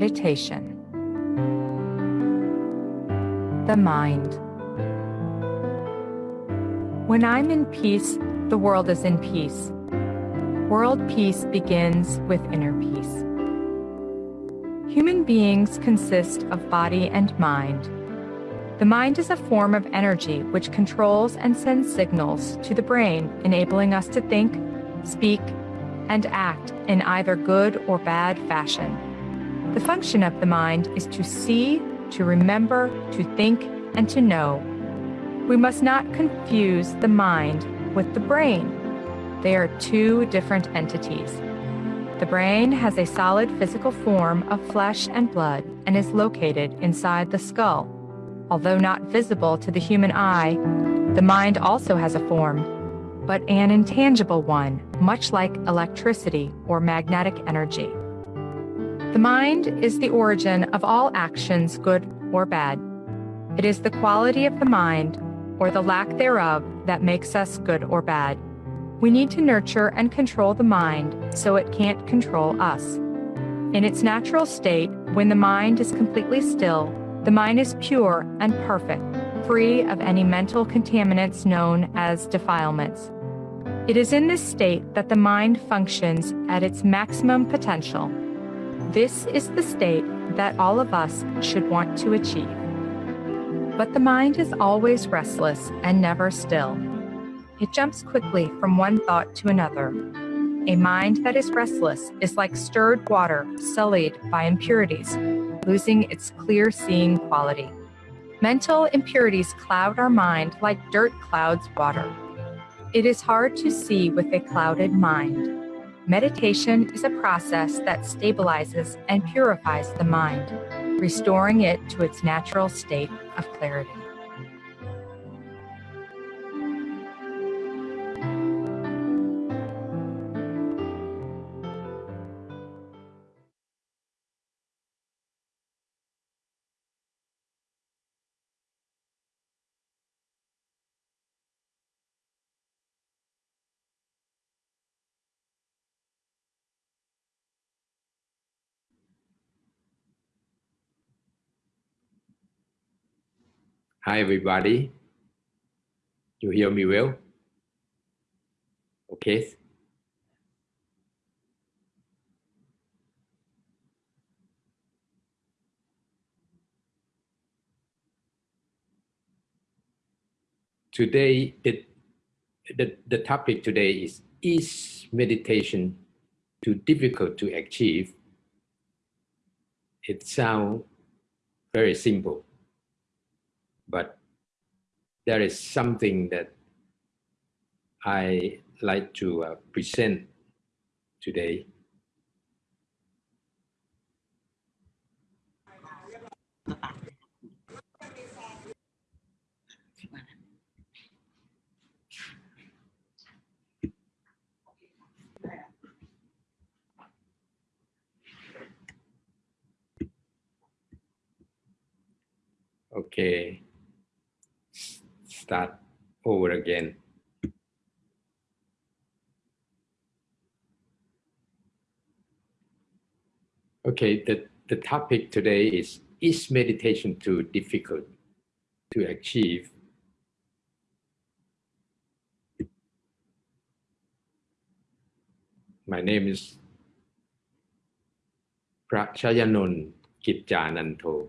Meditation. The mind. When I'm in peace, the world is in peace. World peace begins with inner peace. Human beings consist of body and mind. The mind is a form of energy which controls and sends signals to the brain, enabling us to think, speak, and act in either good or bad fashion. The function of the mind is to see, to remember, to think, and to know. We must not confuse the mind with the brain. They are two different entities. The brain has a solid physical form of flesh and blood and is located inside the skull. Although not visible to the human eye, the mind also has a form, but an intangible one, much like electricity or magnetic energy. The mind is the origin of all actions, good or bad. It is the quality of the mind, or the lack thereof, that makes us good or bad. We need to nurture and control the mind so it can't control us. In its natural state, when the mind is completely still, the mind is pure and perfect, free of any mental contaminants known as defilements. It is in this state that the mind functions at its maximum potential. This is the state that all of us should want to achieve. But the mind is always restless and never still. It jumps quickly from one thought to another. A mind that is restless is like stirred water sullied by impurities, losing its clear seeing quality. Mental impurities cloud our mind like dirt clouds water. It is hard to see with a clouded mind. Meditation is a process that stabilizes and purifies the mind, restoring it to its natural state of clarity. Hi, everybody. You hear me well? Okay. Today, the, the, the topic today is, is meditation too difficult to achieve? It sounds very simple but there is something that I like to uh, present today. Okay start over again. Okay, the, the topic today is, is meditation too difficult to achieve? My name is Prachayanon Kitjananto.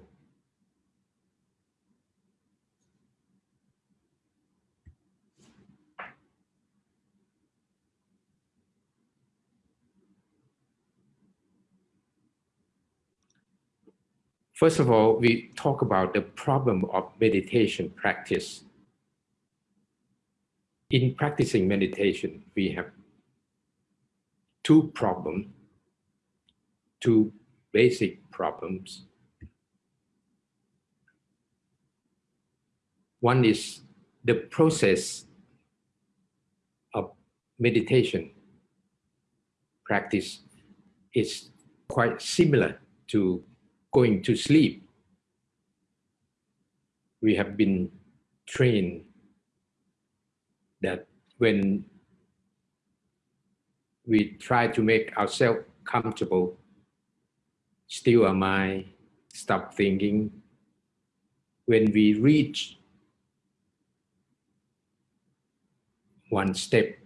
First of all, we talk about the problem of meditation practice. In practicing meditation, we have two problems, two basic problems. One is the process of meditation practice is quite similar to going to sleep. We have been trained that when we try to make ourselves comfortable still our mind, stop thinking. When we reach one step,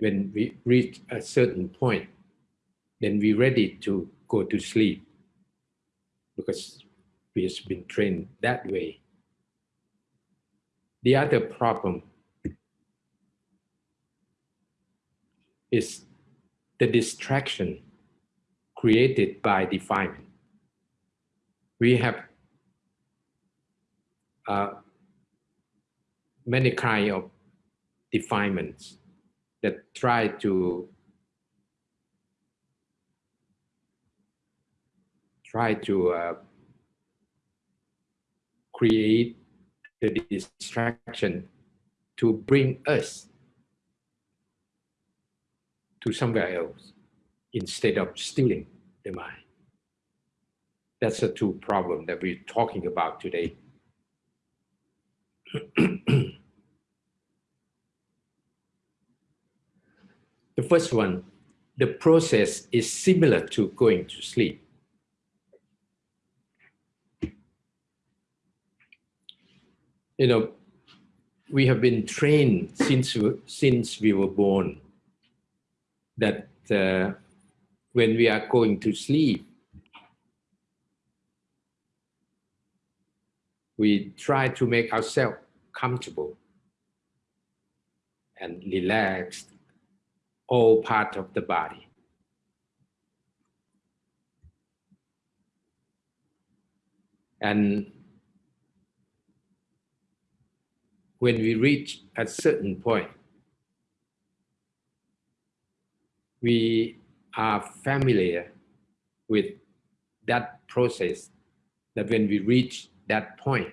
when we reach a certain point, then we're ready to go to sleep because we have been trained that way. The other problem is the distraction created by defilement. We have uh, many kind of defilements that try to try to uh, create the distraction to bring us to somewhere else instead of stealing the mind. That's the two problem that we're talking about today. the first one, the process is similar to going to sleep. You know, we have been trained since, since we were born that uh, when we are going to sleep, we try to make ourselves comfortable and relaxed all part of the body. And when we reach a certain point, we are familiar with that process that when we reach that point,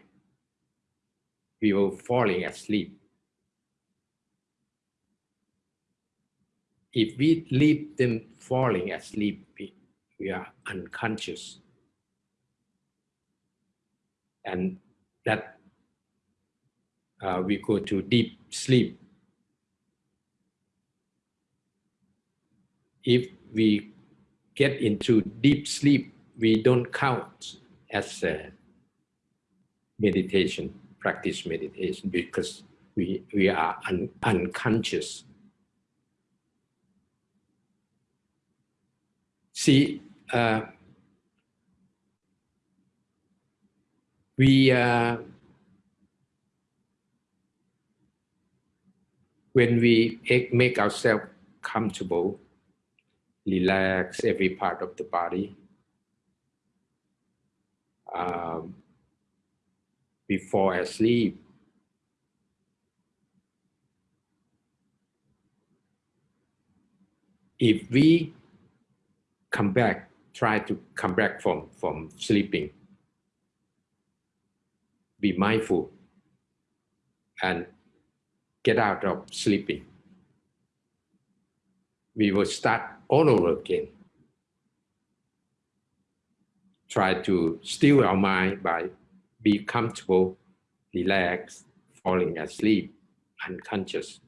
we will falling asleep. If we leave them falling asleep, we, we are unconscious. And that uh, we go to deep sleep if we get into deep sleep, we don't count as meditation, practice meditation, because we, we are un, unconscious. See, uh, we, uh, when we make ourselves comfortable, relax every part of the body. Um, before asleep, if we come back, try to come back from, from sleeping, be mindful and get out of sleeping. We will start all over again. Try to still our mind by be comfortable, relaxed, falling asleep, unconscious.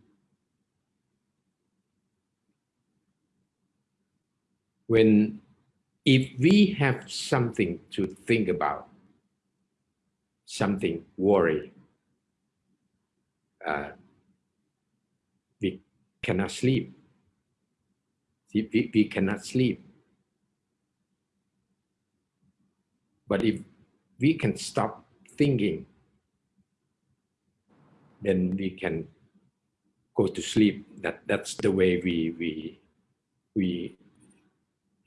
When, if we have something to think about, something worry, uh, cannot sleep we, we cannot sleep. But if we can stop thinking, then we can go to sleep. That that's the way we we we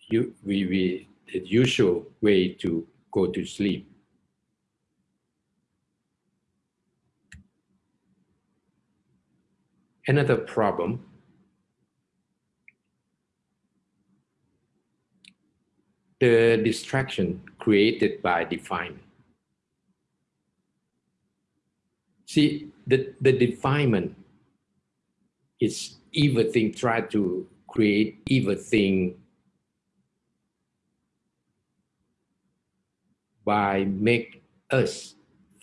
you we we the usual way to go to sleep. Another problem the distraction created by defilement. See, the, the defilement is evil thing, try to create evil thing by make us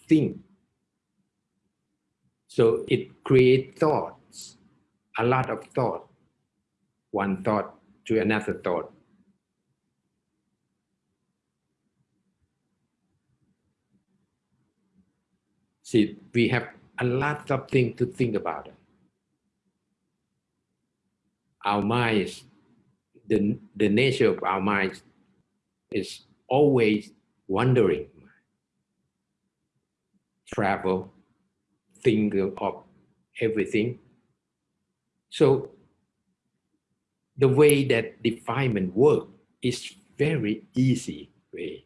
think. So it create thoughts, a lot of thought, one thought to another thought, See, we have a lot of things to think about. Our minds, the, the nature of our minds is always wandering. Travel, think of everything. So the way that defilement work is very easy way.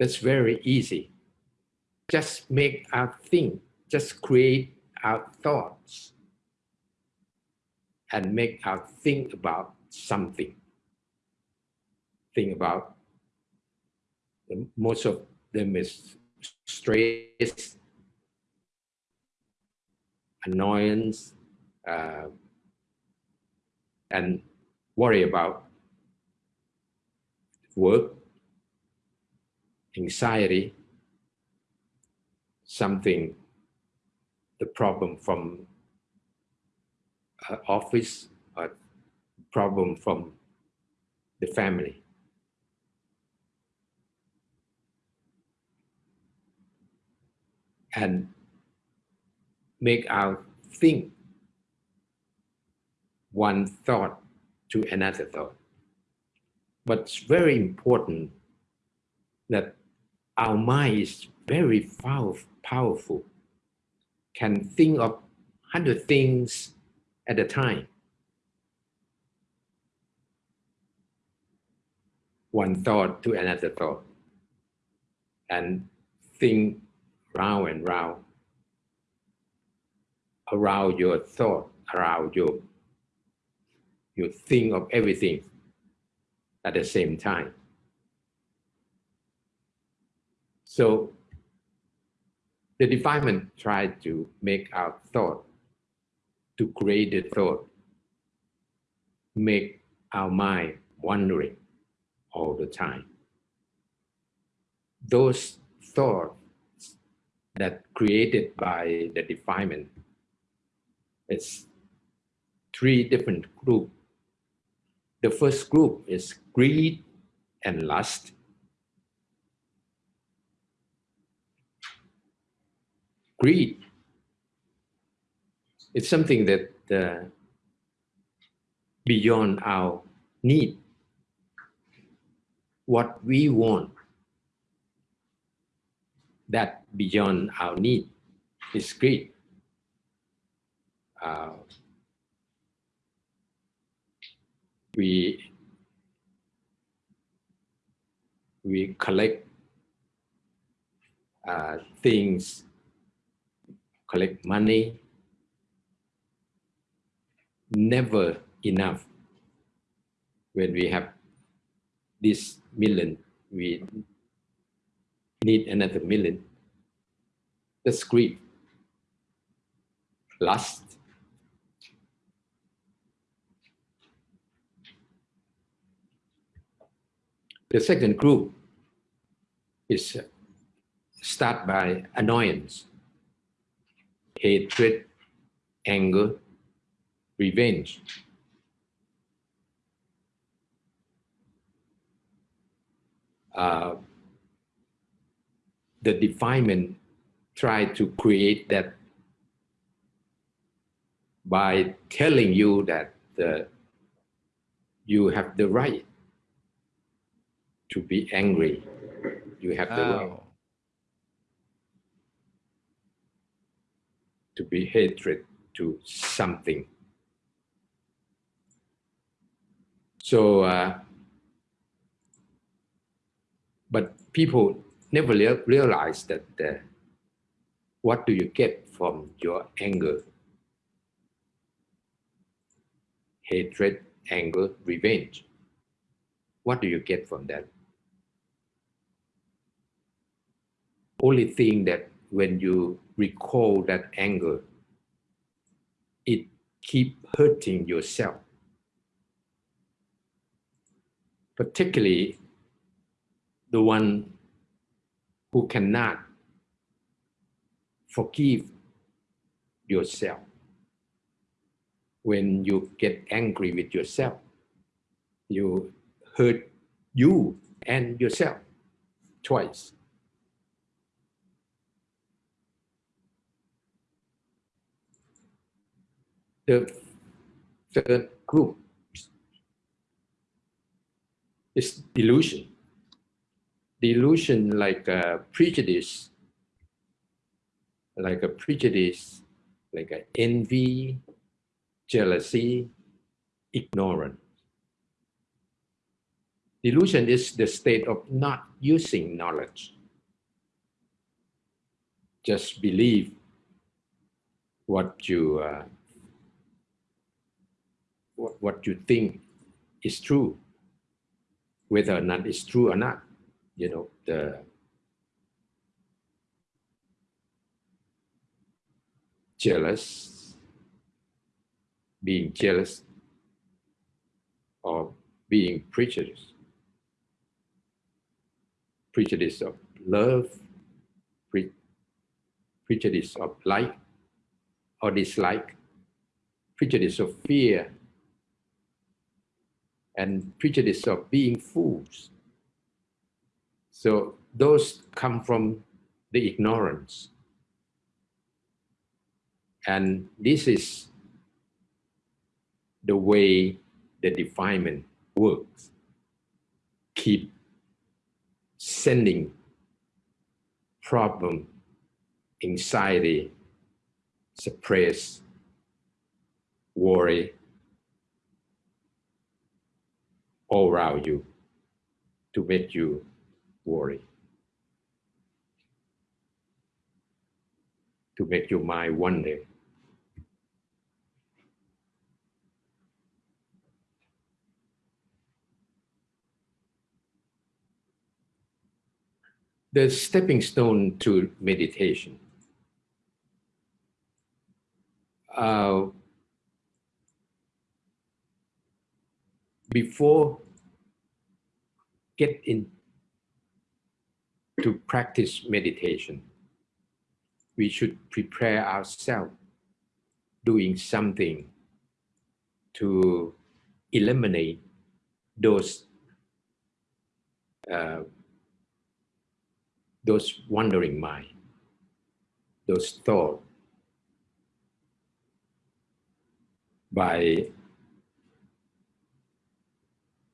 That's very easy. Just make our think, just create our thoughts and make our think about something. Think about most of them is stress, annoyance, uh, and worry about work, anxiety, something, the problem from uh, office, or problem from the family. And make our think one thought to another thought. But it's very important that our mind is very powerful, can think of hundred things at a time. One thought to another thought and think round and round around your thought, around your you think of everything at the same time. So the defilement tried to make our thought, to create the thought, make our mind wandering all the time. Those thoughts that created by the defilement, it's three different groups the first group is greed and lust. Greed It's something that uh, beyond our need. What we want, that beyond our need is greed. Uh, we we collect uh, things, collect money, never enough. When we have this million, we need another million. That's greed. Lust, The second group is start by annoyance, hatred, anger, revenge. Uh, the defilement try to create that by telling you that uh, you have the right to be angry. You have the right Oh, to be hatred to something. So, uh, but people never rea- realize that uh, what do you get from your anger, hatred, anger, revenge? What do you get from that? only thing that when you recall that anger, it keep hurting yourself. Particularly the one who cannot forgive yourself. When you get angry with yourself, you hurt you and yourself twice The third group is delusion. Delusion like a prejudice, like a prejudice, like a envy, jealousy, ignorance. Delusion is the state of not using knowledge. Just believe what you uh, what, you think is true, whether or not it's true or not. You know the jealous, being jealous, or being prejudiced prejudice of love, pre prejudice of like or dislike, prejudice of fear, and prejudice of being fools. So those come from the ignorance. And this is the way the defilement works. Keep sending problem, anxiety, suppress, worry all around you to make you worry, to make your mind wonder. the stepping stone to meditation. Uh, before get in to practice meditation, we should prepare ourselves doing something to eliminate those uh, those wandering mind, those thoughts, by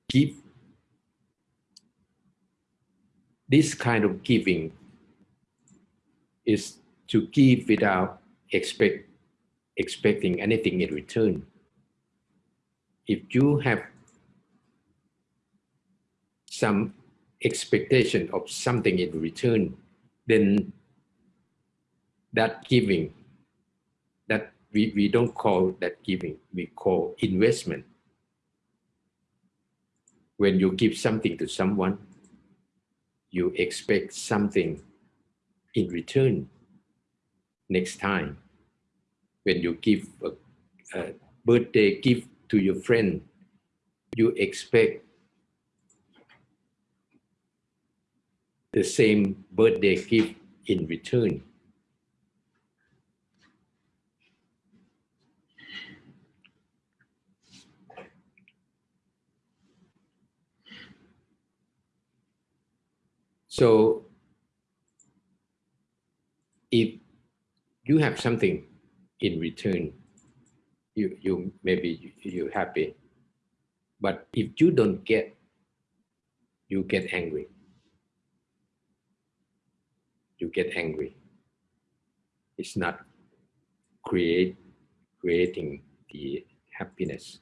give this kind of giving is to give without expect expecting anything in return. If you have some expectation of something in return, then that giving, that we, we don't call that giving, we call investment. When you give something to someone, you expect something in return next time. When you give a, a birthday gift to your friend, you expect the same birthday gift in return. So if you have something in return, you, you maybe you're happy. But if you don't get, you get angry you get angry. It's not create creating the happiness.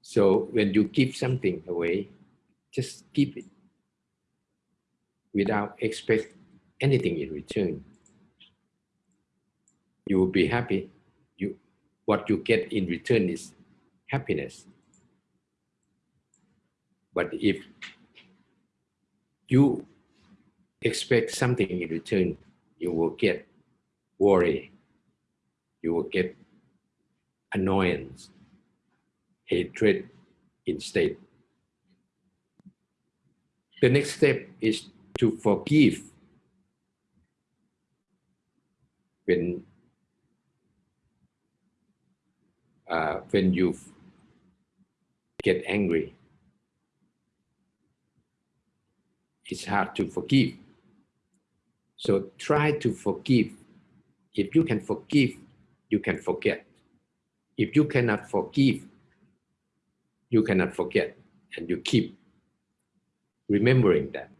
So when you give something away, just give it without expect anything in return. You will be happy. You, what you get in return is happiness. But if you expect something in return, you will get worry, you will get annoyance, hatred instead. The next step is to forgive when uh, when you get angry it's hard to forgive. So try to forgive. If you can forgive you can forget. If you cannot forgive, you cannot forget, and you keep remembering that.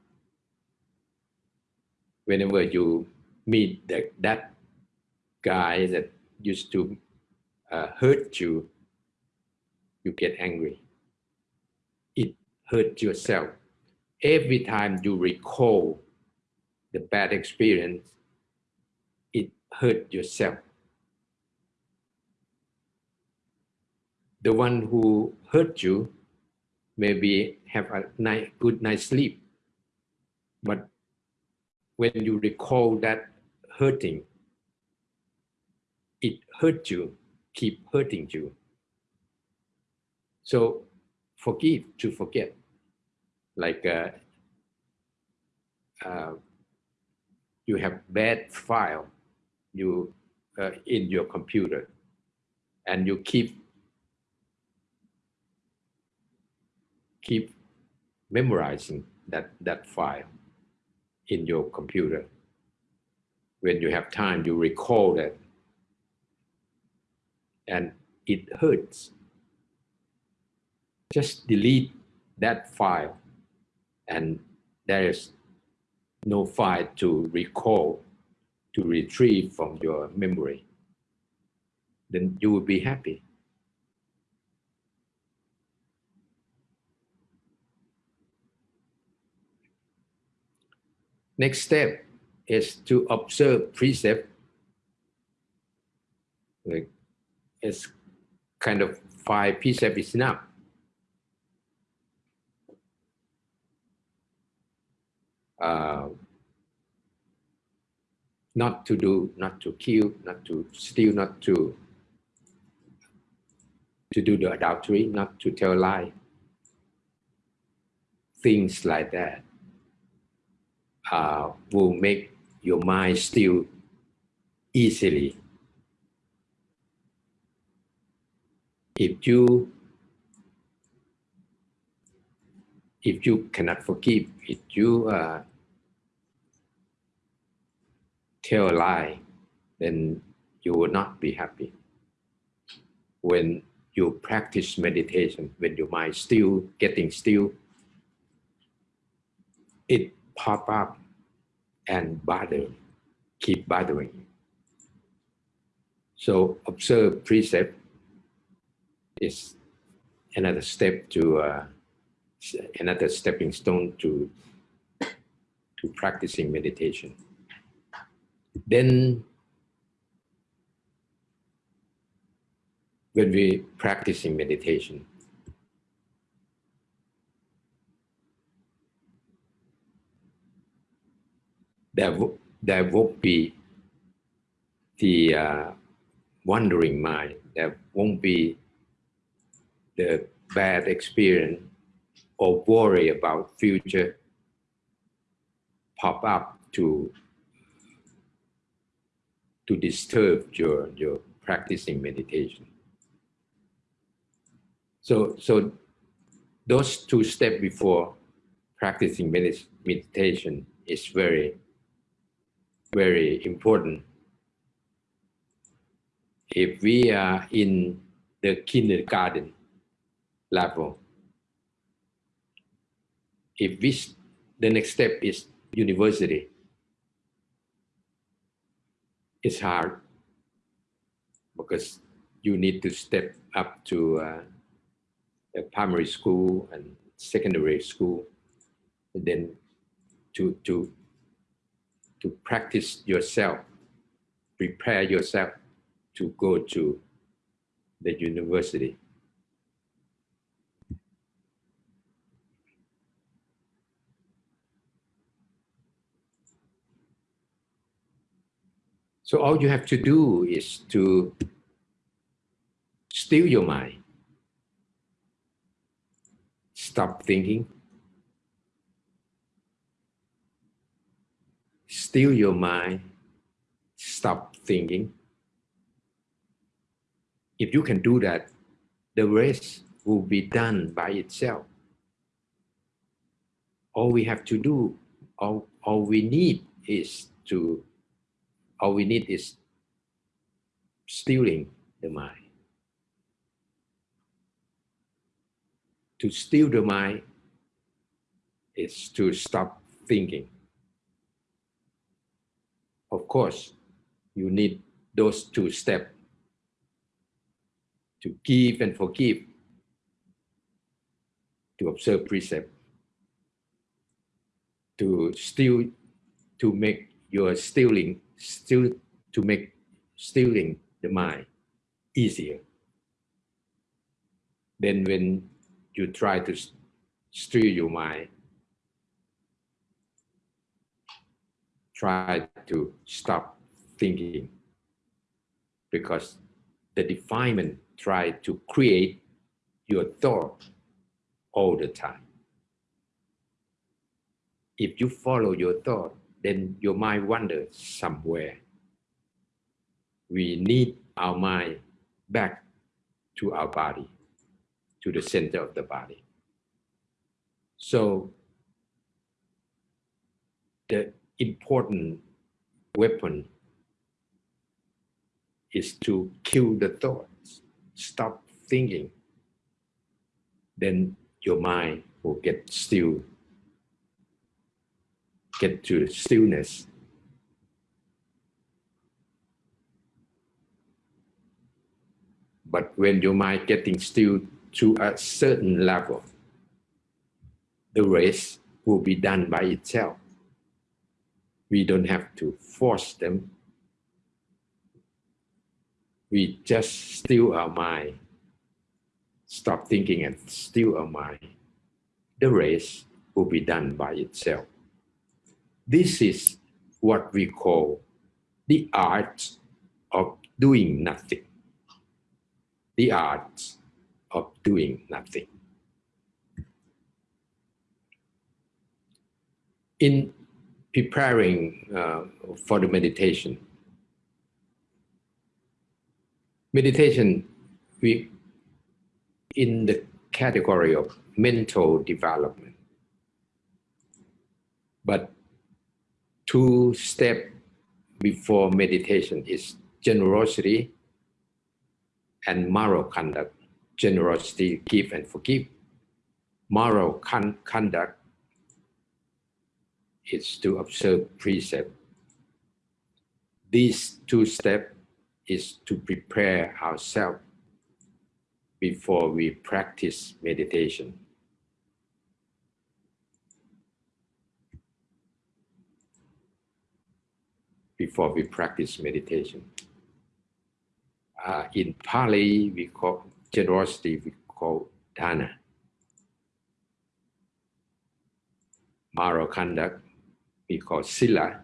Whenever you meet that, that guy that used to uh, hurt you, you get angry. It hurt yourself. Every time you recall the bad experience, it hurt yourself. The one who hurt you maybe have a night, good night sleep. But when you recall that hurting, it hurt you, keep hurting you. So forgive to forget. Like uh, uh, you have bad file you uh, in your computer and you keep keep memorizing that that file in your computer. When you have time you recall that and it hurts. Just delete that file and there is no file to recall, to retrieve from your memory, then you will be happy. Next step is to observe precept. Like it's kind of five precepts is enough. uh, not to do, not to kill, not to steal, not to to do the adultery, not to tell lie. Things like that uh, will make your mind still easily. If you if you cannot forgive, if you uh, tell a lie, then you will not be happy. When you practice meditation, when your mind still getting still, it pop up and bother, keep bothering. So observe precept is another step to uh, another stepping stone to to practicing meditation. Then when we practicing meditation, there, there won't be the uh, wandering mind, there won't be the bad experience or worry about future pop up to to disturb your your practicing meditation. So so those two steps before practicing meditation is very very important. If we are in the kindergarten level if this the next step is university it's hard because you need to step up to uh, a primary school and secondary school and then to to to practice yourself prepare yourself to go to the university So all you have to do is to still your mind. Stop thinking. Still your mind. Stop thinking. If you can do that, the rest will be done by itself. All we have to do, all, all we need is to all we need is stealing the mind. To steal the mind is to stop thinking. Of course, you need those two steps to give and forgive, to observe precept, to still to make your stealing still to make stealing the mind easier. Then when you try to steal your mind, try to stop thinking because the defilement try to create your thought all the time. If you follow your thought, then your mind wanders somewhere. We need our mind back to our body, to the center of the body. So the important weapon is to kill the thoughts, stop thinking. Then your mind will get still, get to stillness. But when your mind getting still to a certain level, the rest will be done by itself. We don't have to force them. We just still our mind, stop thinking and still our mind. The rest will be done by itself. This is what we call the art of doing nothing. The art of doing nothing. In preparing uh, for the meditation. Meditation, we in the category of mental development. But two step before meditation is generosity and moral conduct. Generosity, give and forgive. Moral con conduct is to observe precept. These two steps is to prepare ourselves before we practice meditation. Before we practice meditation. Uh, in Pali, we call generosity, we call dana. Moral conduct, we call sila.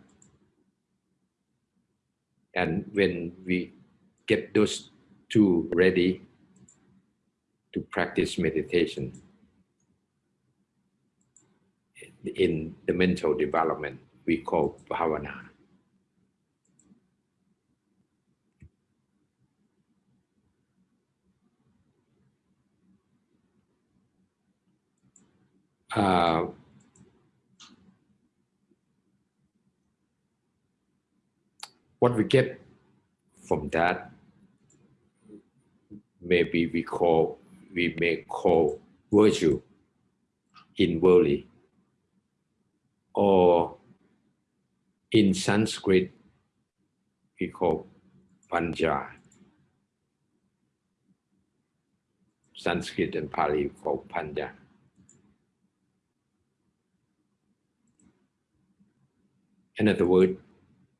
And when we get those two ready to practice meditation in the mental development, we call bhavana. Uh, what we get from that, maybe we call, we may call virtue in worldly, or in Sanskrit, we call panja. Sanskrit and Pali call panja. Another word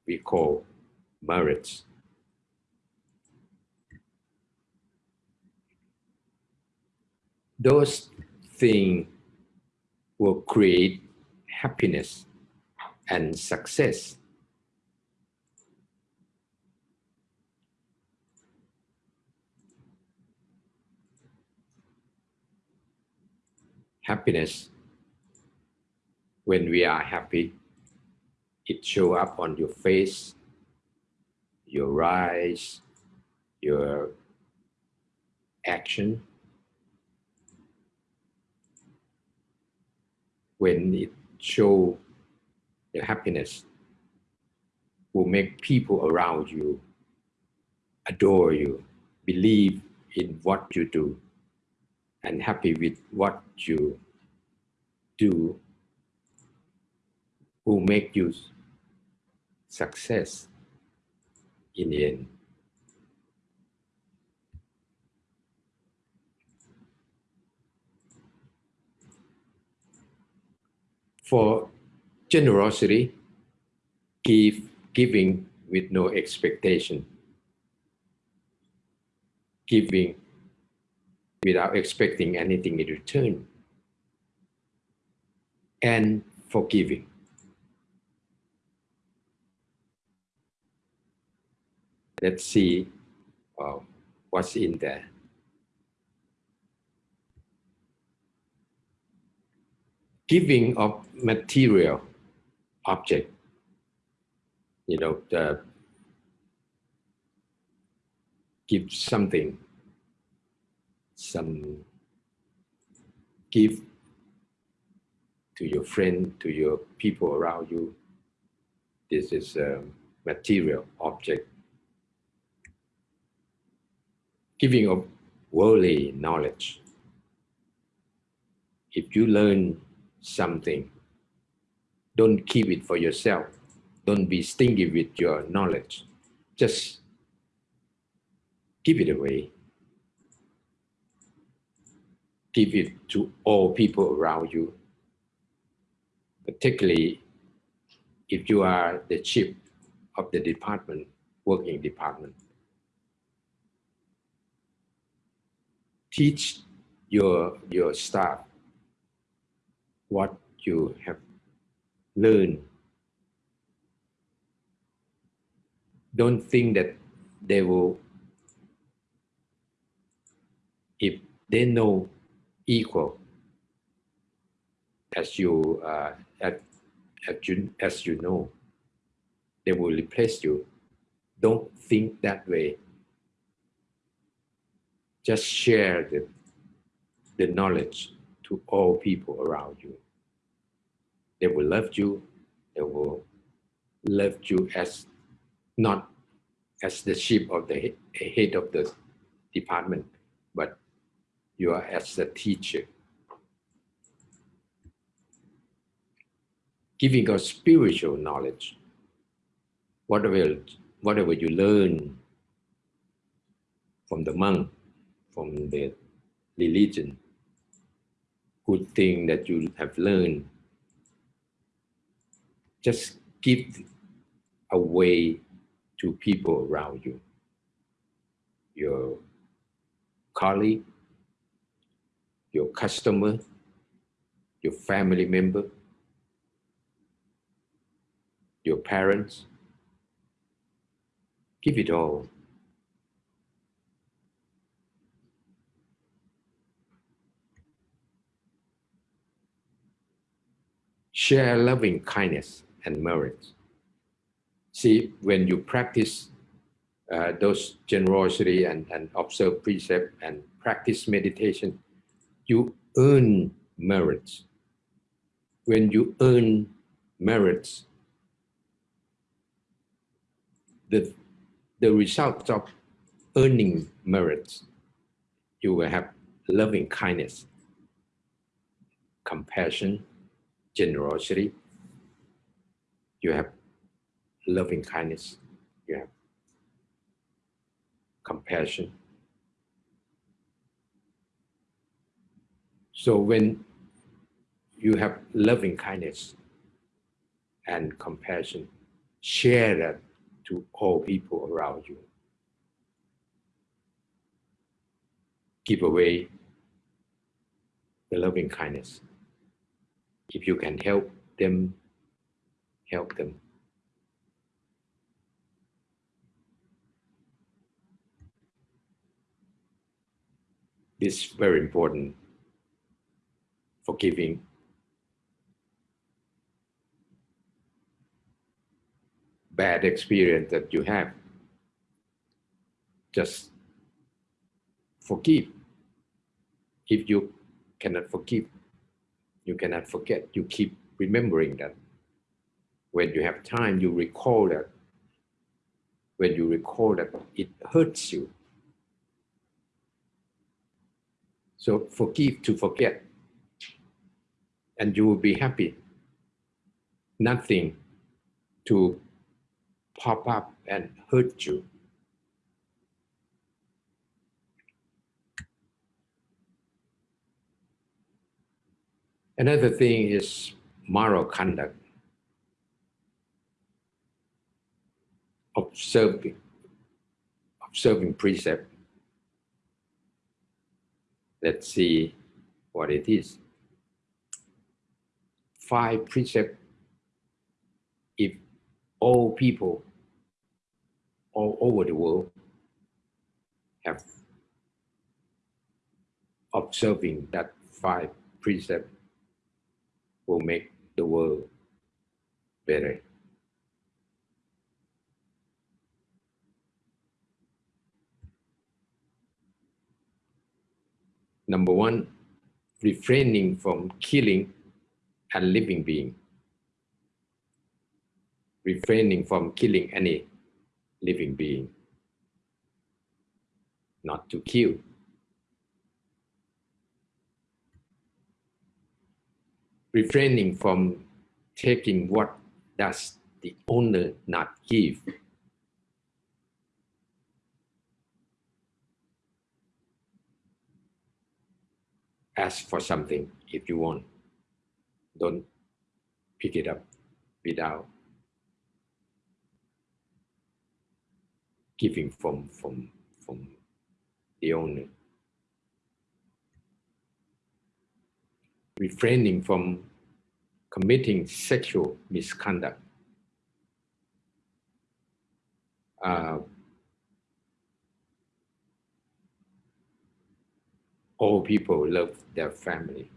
we call merits. Those things will create happiness and success. Happiness, when we are happy, it show up on your face, your eyes, your action. When it show the happiness will make people around you adore you, believe in what you do, and happy with what you do, will make you success in the end. For generosity, give, giving with no expectation, giving without expecting anything in return, and forgiving. Let's see uh, what's in there. giving of material object, you know, the give something, some give to your friend, to your people around you. This is a material object. Giving of worldly knowledge. If you learn something. Don't keep it for yourself. Don't be stingy with your knowledge. Just give it away. Give it to all people around you, particularly if you are the chief of the department, working department. Teach your, your staff what you have learned. Don't think that they will, if they know equal as you, uh, as, you, as you know, they will replace you. Don't think that way. Just share the, the knowledge to all people around you. They will love you. They will love you as not as the chief of the head of the department, but you are as the teacher. Giving us spiritual knowledge. Whatever, whatever you learn from the monk, from the religion, good thing that you have learned just give away to people around you, your colleague, your customer, your family member, your parents. Give it all. Share loving kindness and merit. See, when you practice uh, those generosity and, and observe precept and practice meditation, you earn merits. When you earn merits, the, the result of earning merits, you will have loving kindness, compassion, generosity, you have loving kindness, you have compassion. So when you have loving kindness and compassion, share that to all people around you. Give away the loving kindness. If you can help them help them. This is very important for giving bad experience that you have. Just forgive. If you cannot forgive, you cannot forget. You keep remembering that when you have time, you recall that when you recall that it hurts you. So forgive to forget, and you will be happy. Nothing to pop up and hurt you. Another thing is moral conduct. Observing, observing precept. Let's see what it is. Five precept. If all people all over the world have observing that five precept will make the world better. Number one, refraining from killing a living being. Refraining from killing any living being. Not to kill. Refraining from taking what does the owner not give. Ask for something if you want. Don't pick it up without giving from from from the owner. Refraining from committing sexual misconduct. Uh, all people love their family.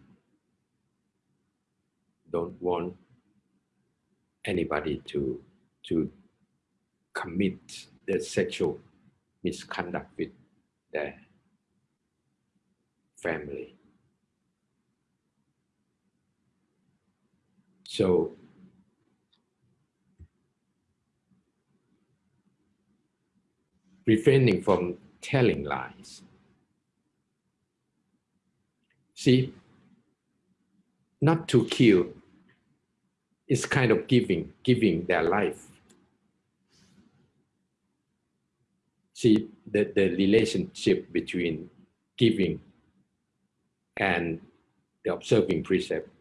Don't want anybody to, to commit the sexual misconduct with their family. So refraining from telling lies. See, not to kill is kind of giving, giving their life. See, the, the relationship between giving and the observing precept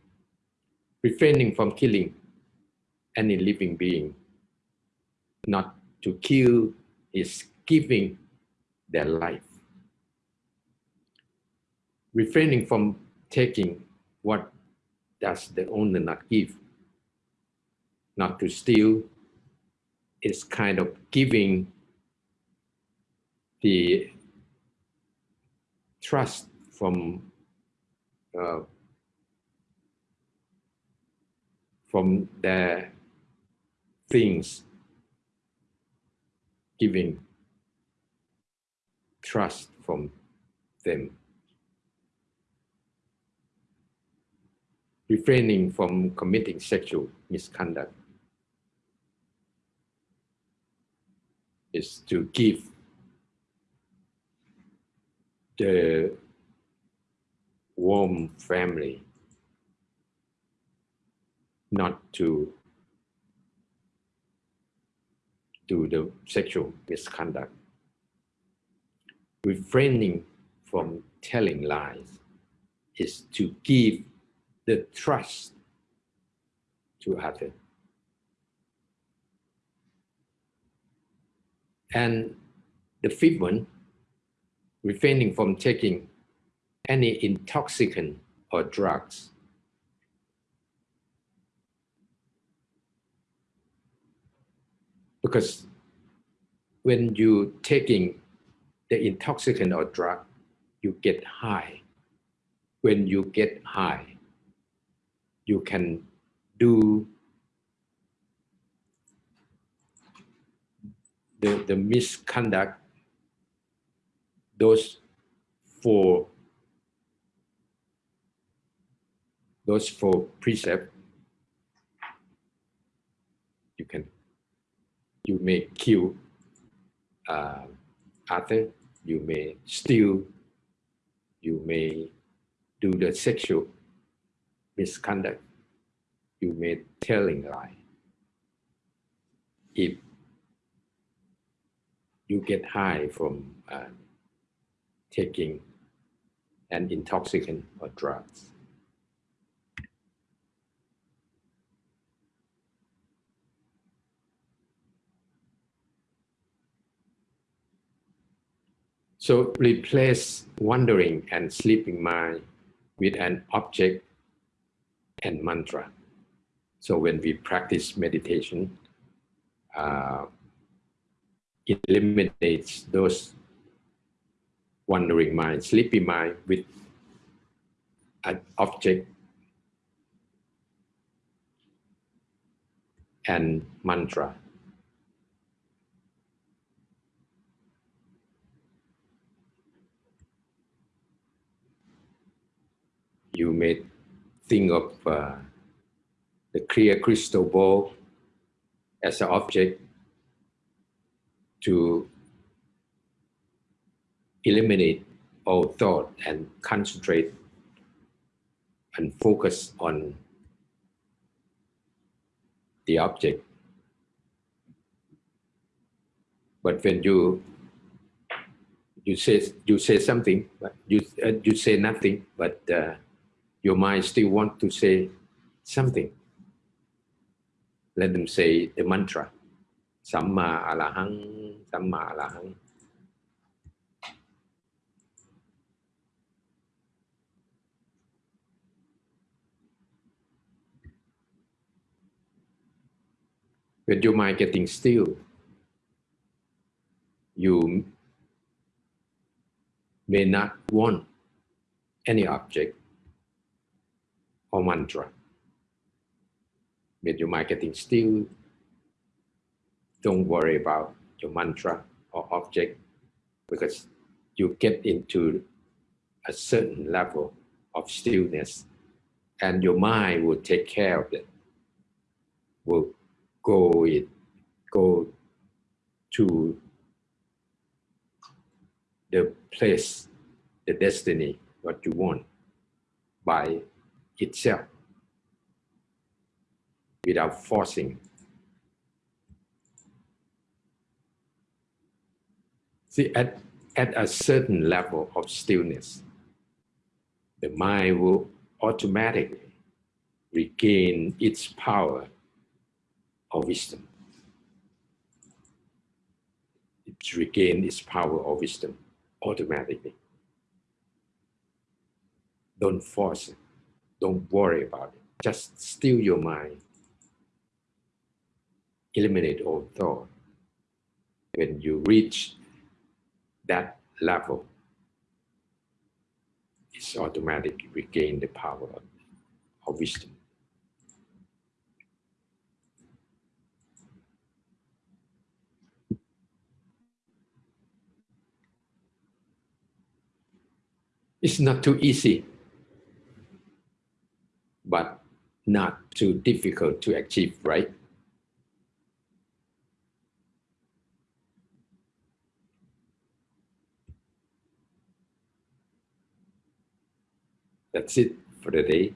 refraining from killing any living being. Not to kill is giving their life. Refraining from taking what does the owner not give. Not to steal is kind of giving the trust from uh, from their things, giving trust from them. Refraining from committing sexual misconduct is to give the warm family not to do the sexual misconduct. Refraining from telling lies is to give the trust to others. And the fifth one, refraining from taking any intoxicant or drugs because when you taking the intoxicant or drug, you get high. When you get high, you can do the, the misconduct, those four, those four precepts, you can you may kill uh, other, you may steal, you may do the sexual misconduct, you may telling lie. If you get high from uh, taking an intoxicant or drugs. So replace wandering and sleeping mind with an object and mantra. So when we practice meditation, uh, it eliminates those wandering mind, sleepy mind with an object and mantra. You may think of uh, the clear crystal ball as an object to eliminate all thought and concentrate and focus on the object. But when you you say you say something, but you uh, you say nothing, but uh, your mind still want to say something. Let them say the mantra, Samma Alahang, Samma Alahang. When your mind getting still, you may not want any object or mantra. When your mind getting still, don't worry about your mantra or object because you get into a certain level of stillness and your mind will take care of it, will go it go to the place, the destiny, what you want by itself without forcing. See, at, at a certain level of stillness, the mind will automatically regain its power of wisdom. It regains its power of wisdom automatically. Don't force it. Don't worry about it. Just still your mind. Eliminate all thought. When you reach that level, it's automatically regain the power of, of wisdom. It's not too easy, but not too difficult to achieve, right? That's it for the day.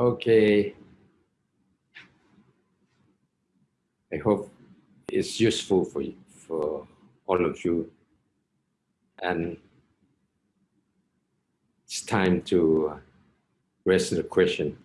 Okay. I hope it's useful for you, for all of you. And it's time to uh, raise the question.